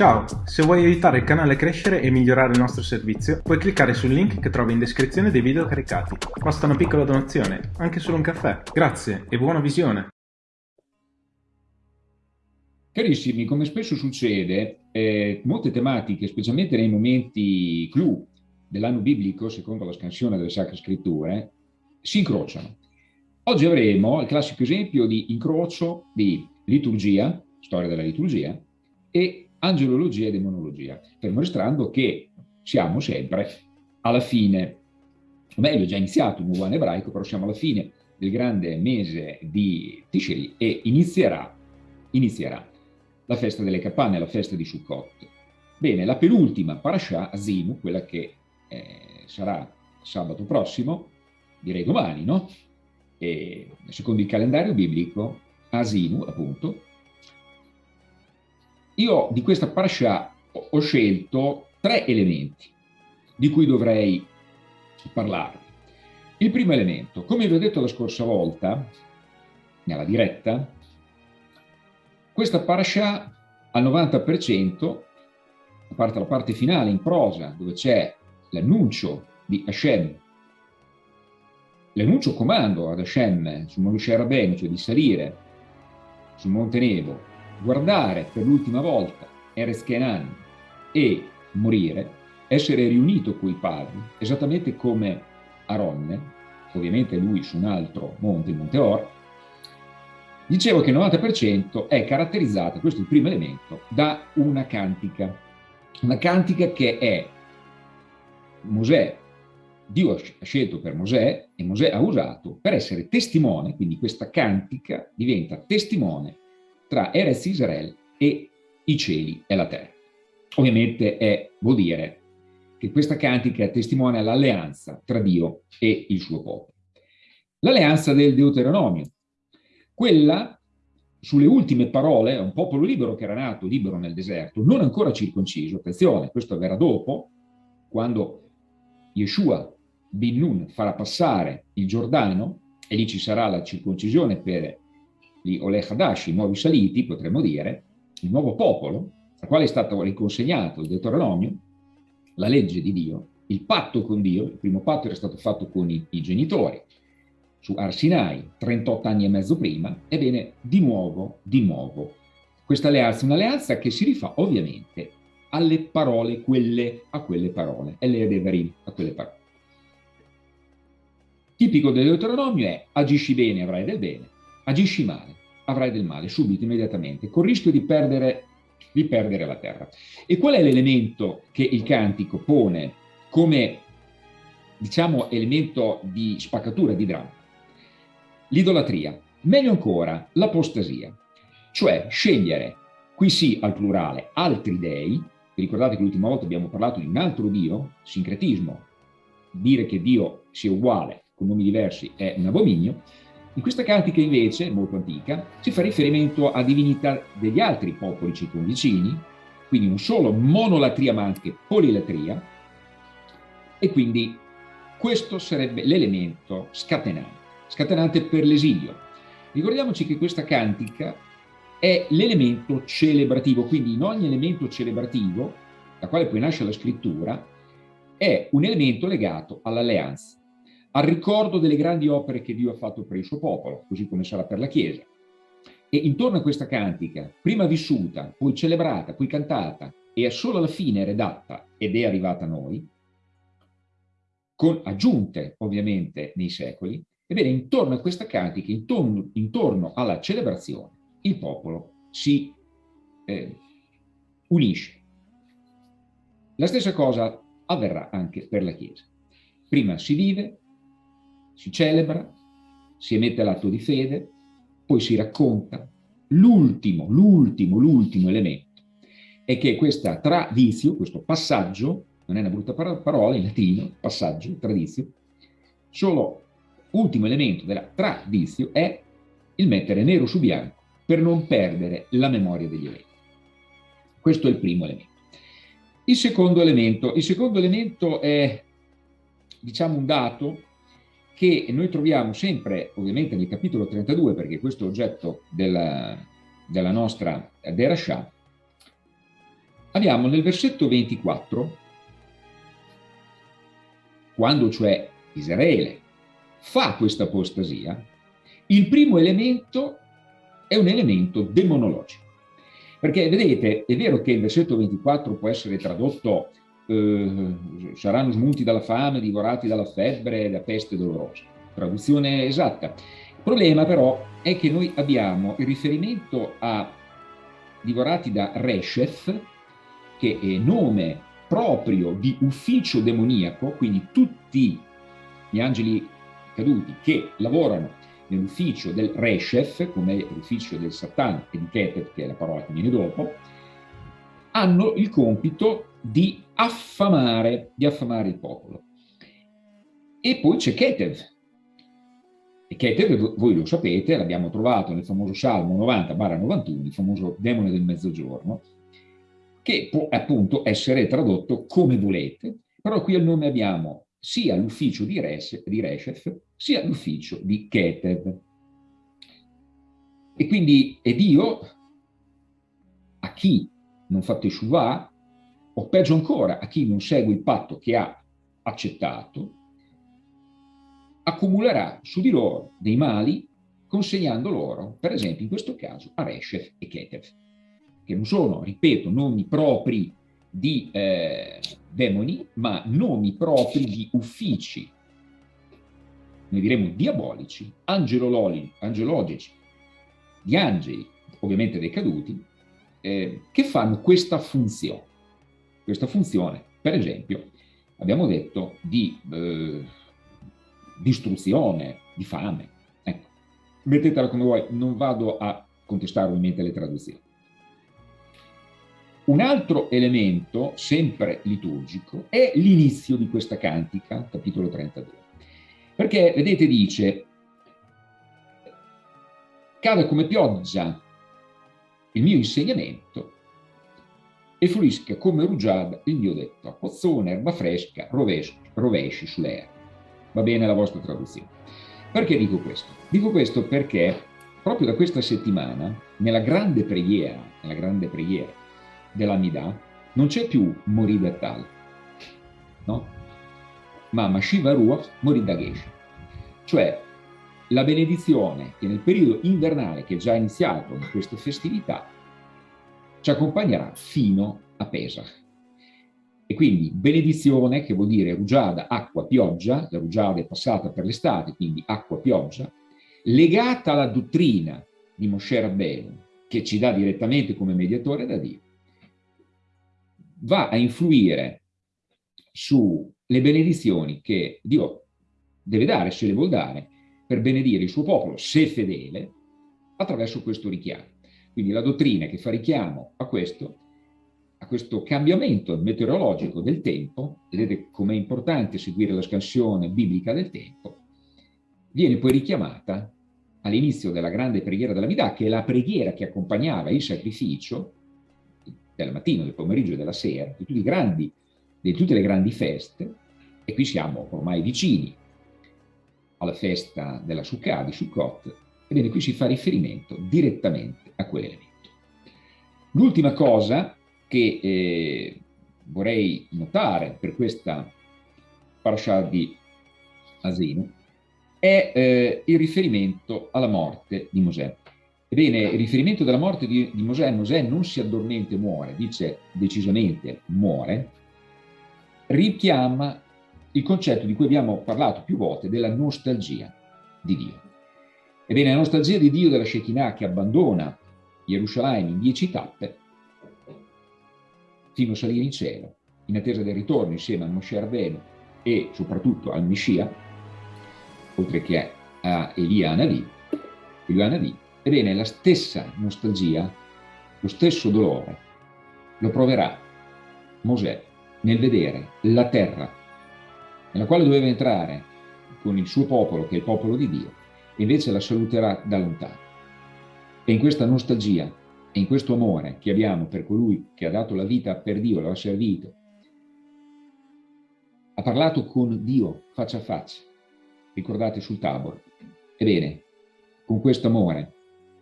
Ciao, se vuoi aiutare il canale a crescere e migliorare il nostro servizio, puoi cliccare sul link che trovi in descrizione dei video caricati. Basta una piccola donazione, anche solo un caffè. Grazie e buona visione! Carissimi, come spesso succede, eh, molte tematiche, specialmente nei momenti clou dell'anno biblico, secondo la scansione delle Sacre Scritture, si incrociano. Oggi avremo il classico esempio di incrocio di liturgia, storia della liturgia, e angelologia e demonologia, fermo restando che siamo sempre alla fine, o meglio, già iniziato un anno ebraico, però siamo alla fine del grande mese di Tishri e inizierà, inizierà la festa delle capanne, la festa di Sukkot. Bene, la penultima parasha, Azimu, quella che eh, sarà sabato prossimo, direi domani, no? E, secondo il calendario biblico, Asimu, appunto, io di questa parasha ho scelto tre elementi di cui dovrei parlarvi. Il primo elemento, come vi ho detto la scorsa volta, nella diretta, questa parasha al 90%, a parte la parte finale in prosa, dove c'è l'annuncio di Hashem, l'annuncio comando ad Hashem su Moshe Rabbeinu, cioè di salire sul Monte Nebo guardare per l'ultima volta Kenan e morire, essere riunito coi padri, esattamente come Aronne, ovviamente lui su un altro monte, il Monte Or, dicevo che il 90% è caratterizzata, questo è il primo elemento, da una cantica. Una cantica che è Mosè, Dio ha scelto per Mosè e Mosè ha usato per essere testimone, quindi questa cantica diventa testimone tra Erez Israel e i cieli e la terra. Ovviamente è, vuol dire che questa cantica testimonia l'alleanza tra Dio e il suo popolo. L'alleanza del Deuteronomio, quella sulle ultime parole, un popolo libero che era nato libero nel deserto, non ancora circonciso, attenzione, questo avverrà dopo, quando Yeshua bin Nun farà passare il Giordano, e lì ci sarà la circoncisione per gli Oleh Hadash, i nuovi saliti, potremmo dire, il nuovo popolo, al quale è stato riconsegnato il Deuteronomio, la legge di Dio, il patto con Dio, il primo patto era stato fatto con i, i genitori, su Arsinai, 38 anni e mezzo prima, ebbene, di nuovo, di nuovo, questa alleanza, un'alleanza che si rifà ovviamente alle parole, quelle a quelle parole, e le Devarim a quelle parole. Tipico del Deuteronomio è agisci bene avrai del bene, agisci male, avrai del male, subito, immediatamente, con il rischio di perdere, di perdere la terra. E qual è l'elemento che il cantico pone come, diciamo, elemento di spaccatura, di dramma? L'idolatria, meglio ancora, l'apostasia, cioè scegliere, qui sì al plurale, altri dei, ricordate che l'ultima volta abbiamo parlato di un altro Dio, sincretismo, dire che Dio sia uguale con nomi diversi è un abominio, in questa cantica invece, molto antica, si fa riferimento a divinità degli altri popoli circonvicini, quindi non solo monolatria ma anche polilatria, e quindi questo sarebbe l'elemento scatenante, scatenante per l'esilio. Ricordiamoci che questa cantica è l'elemento celebrativo, quindi in ogni elemento celebrativo, da quale poi nasce la scrittura, è un elemento legato all'alleanza al ricordo delle grandi opere che Dio ha fatto per il suo popolo, così come sarà per la Chiesa. E intorno a questa cantica, prima vissuta, poi celebrata, poi cantata, e solo alla fine redatta ed è arrivata a noi, con aggiunte ovviamente nei secoli, ebbene intorno a questa cantica, intorno, intorno alla celebrazione, il popolo si eh, unisce. La stessa cosa avverrà anche per la Chiesa. Prima si vive, si celebra, si emette l'atto di fede, poi si racconta. L'ultimo, l'ultimo, l'ultimo elemento è che questa tradizio, questo passaggio, non è una brutta parola in latino, passaggio, tradizio, solo ultimo elemento della tradizio è il mettere nero su bianco per non perdere la memoria degli eventi. Questo è il primo elemento. Il secondo elemento, il secondo elemento è, diciamo, un dato che noi troviamo sempre, ovviamente nel capitolo 32, perché questo è oggetto della, della nostra Derashah, abbiamo nel versetto 24, quando cioè Israele fa questa apostasia, il primo elemento è un elemento demonologico. Perché vedete, è vero che il versetto 24 può essere tradotto eh, saranno smunti dalla fame, divorati dalla febbre, da peste dolorosa. Traduzione esatta. Il problema però è che noi abbiamo il riferimento a divorati da Reshef, che è nome proprio di ufficio demoniaco, quindi tutti gli angeli caduti che lavorano nell'ufficio del Reshef, come l'ufficio del Satan e di Ketet, che è la parola che viene dopo, hanno il compito di affamare, di affamare il popolo. E poi c'è Ketev. E Ketev, voi lo sapete, l'abbiamo trovato nel famoso Salmo 90-91, il famoso demone del mezzogiorno, che può appunto essere tradotto come volete, però qui al nome abbiamo sia l'ufficio di, di Reshef, sia l'ufficio di Ketev. E quindi è Dio a chi non fa Teshuvah, o peggio ancora, a chi non segue il patto che ha accettato, accumulerà su di loro dei mali consegnando loro, per esempio in questo caso, a Reshef e Ketev, che non sono, ripeto, nomi propri di eh, demoni, ma nomi propri di uffici, noi diremo diabolici, angelologici, di angeli, ovviamente dei caduti, eh, che fanno questa funzione. Questa funzione, per esempio, abbiamo detto di eh, distruzione, di fame. Ecco, mettetela come vuoi, non vado a contestare ovviamente le traduzioni. Un altro elemento, sempre liturgico, è l'inizio di questa cantica, capitolo 32. Perché, vedete, dice, cade come pioggia il mio insegnamento e fluisca come rugiada il mio detto, a pozzone, erba fresca, rovesci, rovesci sulle erbe. Va bene la vostra traduzione. Perché dico questo? Dico questo perché proprio da questa settimana, nella grande preghiera, nella grande preghiera dell'Amidà, non c'è più Moridatal, no? Ma Mashiva Ruach Moridagesh. Cioè, la benedizione che nel periodo invernale che è già iniziato in queste festività ci accompagnerà fino a Pesach. E quindi benedizione, che vuol dire rugiada, acqua, pioggia, la rugiada è passata per l'estate, quindi acqua, pioggia, legata alla dottrina di Moshe Rabbeinu, che ci dà direttamente come mediatore da Dio, va a influire sulle benedizioni che Dio deve dare, se le vuol dare, per benedire il suo popolo, se fedele, attraverso questo richiamo. Quindi la dottrina che fa richiamo a questo, a questo cambiamento meteorologico del tempo, vedete com'è importante seguire la scansione biblica del tempo, viene poi richiamata all'inizio della grande preghiera della Midà, che è la preghiera che accompagnava il sacrificio del mattino, del pomeriggio e della sera, di, grandi, di tutte le grandi feste, e qui siamo ormai vicini alla festa della Sukkah, di Sukkot, ebbene qui si fa riferimento direttamente a quell'elemento. L'ultima cosa che eh, vorrei notare per questa parasha di Asinu è eh, il riferimento alla morte di Mosè. Ebbene, il riferimento della morte di, di Mosè, Mosè non si addormenta e muore, dice decisamente muore, richiama il concetto di cui abbiamo parlato più volte della nostalgia di Dio. Ebbene, la nostalgia di Dio della Shekinah che abbandona Gerusalemme in dieci tappe fino a salire in cielo, in attesa del ritorno insieme al Moshe Rabbeinu e soprattutto al Messia, oltre che a Elia Anavi, Elia Anavi, ebbene la stessa nostalgia, lo stesso dolore, lo proverà Mosè nel vedere la terra nella quale doveva entrare con il suo popolo, che è il popolo di Dio, e invece la saluterà da lontano. E in questa nostalgia e in questo amore che abbiamo per colui che ha dato la vita per Dio, lo ha servito, ha parlato con Dio faccia a faccia, ricordate sul Tabor. Ebbene, con questo amore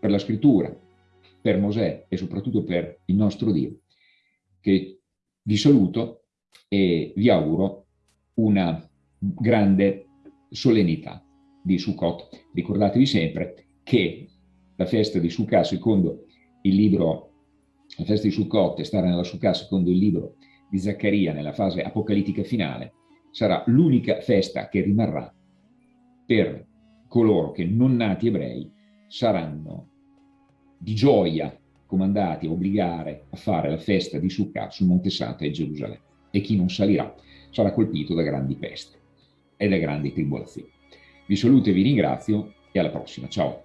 per la scrittura, per Mosè e soprattutto per il nostro Dio, che vi saluto e vi auguro una grande solennità di Sukkot. Ricordatevi sempre che la festa di Sukkot, secondo il libro, la festa di Sukkot e stare nella Sukkot, secondo il libro di Zaccaria nella fase apocalittica finale, sarà l'unica festa che rimarrà per coloro che non nati ebrei saranno di gioia comandati a obbligare a fare la festa di Sukkot sul Monte Santo e Gerusalemme. E chi non salirà sarà colpito da grandi peste e da grandi tribolazioni. Vi saluto e vi ringrazio e alla prossima. Ciao!